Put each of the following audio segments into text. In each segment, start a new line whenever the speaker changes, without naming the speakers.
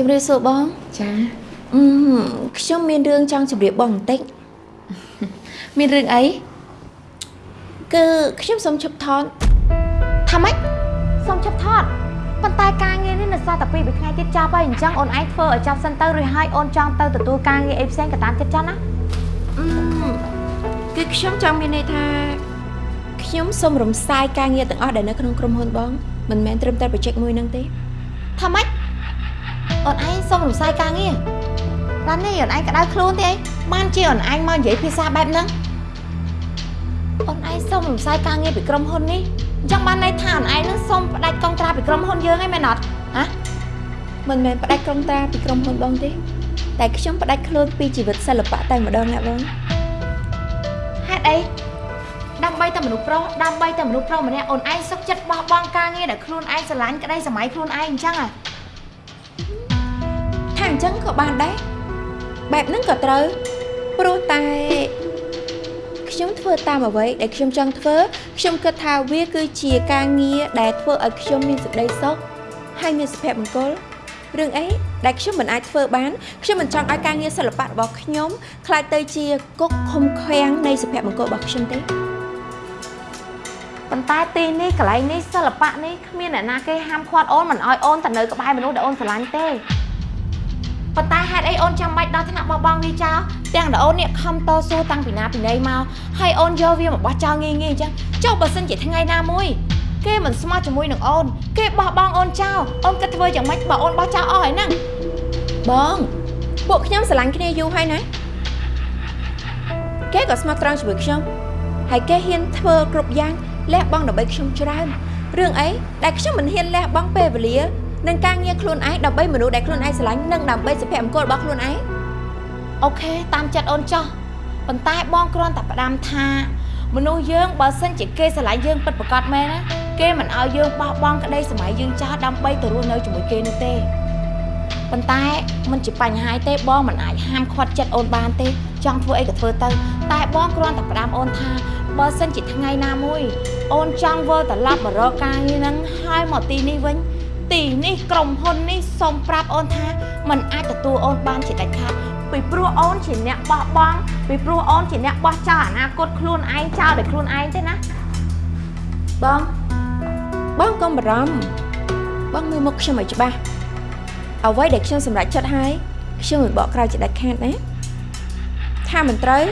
ជំរាបសួរបង
ចា
អឺខ្ញុំមានរឿងចង់ជម្រាបបងបន្តិច
មានរឿងអី
គឺខ្ញុំសូមឈប់ថត
ថាម៉េចសុំឈប់ថតប៉ុន្តែការងារនេះនៅសល់តែពីរថ្ងៃទៀតចាប់ហើយអញ្ចឹងអូនឯងធ្វើឲ្យចាប់សិនទៅរួចហើយអូនចង់ទៅទទួលការងារអីផ្សេងក៏តាមចិត្តចឹងណា
អឺគឺខ្ញុំចង់មានន័យថាខ្ញុំសូមរំសាយការងារទាំងអស់ដែលនៅក្នុងក្រុមហ៊ុនបងមិនមែនត្រឹមតែ project មួយហ្នឹងទេ
ថាម៉េច អូនឯងសុំរំសាយការងារបាននេះអូនឯងក្តៅខ្លួនទេអីបានជាអូនឯងមកនិយាយភាសាបែបហ្នឹងអូនឯងសុំរំសាយការងារពីក្រុមហ៊ុននេះអញ្ចឹងបានន័យថាអូនឯងនឹងសុំផ្ដាច់កុងត្រាពីក្រុមហ៊ុនយើងឯងមែនអត់ហ៎
មិនមែនផ្ដាច់ក្រុមតាពីក្រុមហ៊ុនបងទេតែខ្ញុំផ្ដាច់ខ្លួនពីជីវិតសិល្បៈតែម្ដងណាបង
ហេតុអីដើម្បីតែមនុស្សប្រុសដើម្បីតែមនុស្សប្រុសម្នាក់អូនឯងសុខចិត្តបោះបង់ការងារដែលខ្លួនឯងស្រឡាញ់ក្តីសម័យខ្លួនឯងអញ្ចឹងហ៎
ថា អញ្ចឹងក៏បានដែរបែបហ្នឹងក៏ត្រូវព្រោះតែខ្ញុំធ្វើតាមអ្វីដែលខ្ញុំចង់ធ្វើខ្ញុំគិតថាវាគឺជាការងារដែលធ្វើឲ្យខ្ញុំមានសេចក្តីសុខហើយមានសុភមង្គលរឿងអីដែលខ្ញុំមិនអាចធ្វើបានខ្ញុំមិនចង់ឲ្យការងារសិល្បៈរបស់ខ្ញុំខ្លាចទៅជាគុកឃុំឃាំងនៃសុភមង្គលរបស់ខ្ញុំទេ
ប៉ុន្តែទីនេះកន្លែងនេះសិល្បៈនេះគ្មានអ្នកណាគេហាមឃាត់អូនមិនឲ្យអូនទៅនៅក្បែរមនុស្សដែលអូនស្រឡាញ់ទេ ប៉ុន្តែហេតុអីអូនចាំបាច់ដល់ថ្នាក់បោះបង់វាចោលទាំងដែលអូននេះខំតស៊ូតាំងពីណាពីណីមកហើយអូនយកវាមកបោះចោលងាយងាយអញ្ចឹងចុះបើសិនជាថ្ងៃណាមួយគេមិនស្មោះជាមួយនឹងអូនគេបោះបង់អូនចោលអូនគិតធ្វើយ៉ាងម៉េចបើអូនបោះចោលអស់ហើយហ្នឹង
បងពួកខ្ញុំស្រឡាញ់គ្នាយូរហើយណាគេក៏ស្មោះត្រង់ជាមួយខ្ញុំហើយគេហ៊ានធ្វើគ្រប់យ៉ាងលះបង់ដើម្បីខ្ញុំច្រើនរឿងអីដែលខ្ញុំមិនហ៊ានលះបង់ពេលវេលា និងការងារខ្លួនឯងដើម្បីមនុស្សដែលខ្លួនឯងស្រឡាញ់និងដើម្បីសុភមង្គលរបស់ខ្លួនឯង
អូខេតាមចិត្តអូនចោះប៉ុន្តែបងគ្រាន់តែផ្ដាំថា មនុស្សយើងបើសិនជាគេស្រឡាញ់យើងពិតប្រាកដមែនណាគេមិនឲ្យយើងបោះបង់ក្តីសម័យយើងចោលដើម្បីទៅរស់នៅជាមួយគេនោះទេប៉ុន្តែมันជាបញ្ហាទេបងមិនអាចហាមឃាត់ចិត្តអូនបានទេ ចង់ធ្វើអីក៏ធ្វើទៅ តែបងគ្រាន់តែផ្ដាំអូនថាបើសិនជាថ្ងៃណាមួយ អូនចង់វិលត្រឡប់មករកការងារហ្នឹងហើយមកទីនេះវិញ ទីនេះក្រុមហ៊ុននេះសូមប្រាប់អូនថាมันអាចទទួលអូនបានជាដាច់ខាតពីព្រោះអូនជាអ្នកបោះបង់ពីព្រោះអូនជាអ្នកបោះចោលអនាគតខ្លួនឯងចោលដោយខ្លួនឯងទេណា
បងបងកុំបារម្ភបងមើលមុខខ្ញុំឲ្យច្បាស់អ្វីដែលខ្ញុំសម្រេចចិត្តហើយខ្ញុំមិនបកក្រោយជាដាច់ខាតណាថាមិនត្រូវ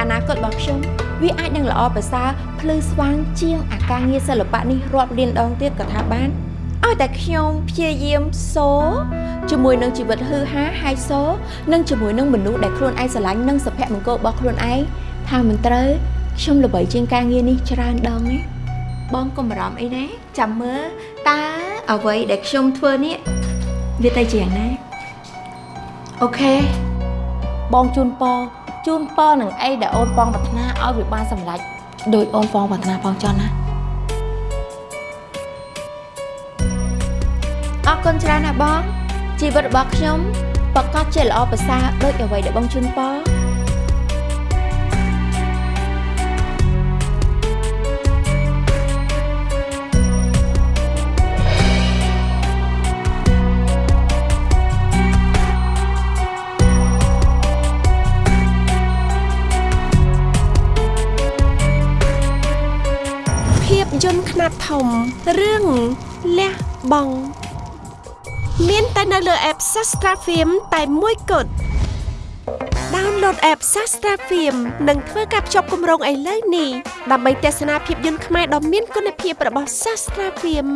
អនាគតរបស់ខ្ញុំវាអាចនឹងល្អប្រសើរភ្លឺស្វាងជាងអាការងារសិល្បៈនេះរាប់លានដងទៀតក៏ថាបាន ឲ្យតែខ្ញុំព្យាយាមសូជាមួយនឹងជីវិតហឺហាហើយសូនិងជាមួយនឹងមនុស្សដែលខ្លួនឯងស្រឡាញ់និងសុភមង្គលរបស់ខ្លួនឯងថាមិនត្រូវខ្ញុំល្បីជាងការងារនេះច្រើនដងណាបងកុំបារម្ភអីណាចាំមើលតើអ្វីដែលខ្ញុំធ្វើនេះវាទៅជាយ៉ាងណា
អូខេបងជូនពរជូនពរនឹងអីដែលអូនបងប្រាថ្នាឲ្យវាបានសម្រេចដោយអូនបងប្រាថ្នាផងចន់ណា
អរគុណច្រើនណាស់បងជីវិតរបស់ខ្ញុំប្រកាសជាល្អប្រសើរដូចអ្វីដែលបងជូនពរ
ភាពយន្តខ្នាតធំរឿងលះបង់ មានតែនៅលើ app Sastra Film តែមួយគត់ Download app Sastra Film និងធ្វើការភ្ជាប់គម្រោងឥឡូវនេះដើម្បីទស្សនាភាពយន្តខ្មែរដ៏មានគុណភាពរបស់ Sastra Film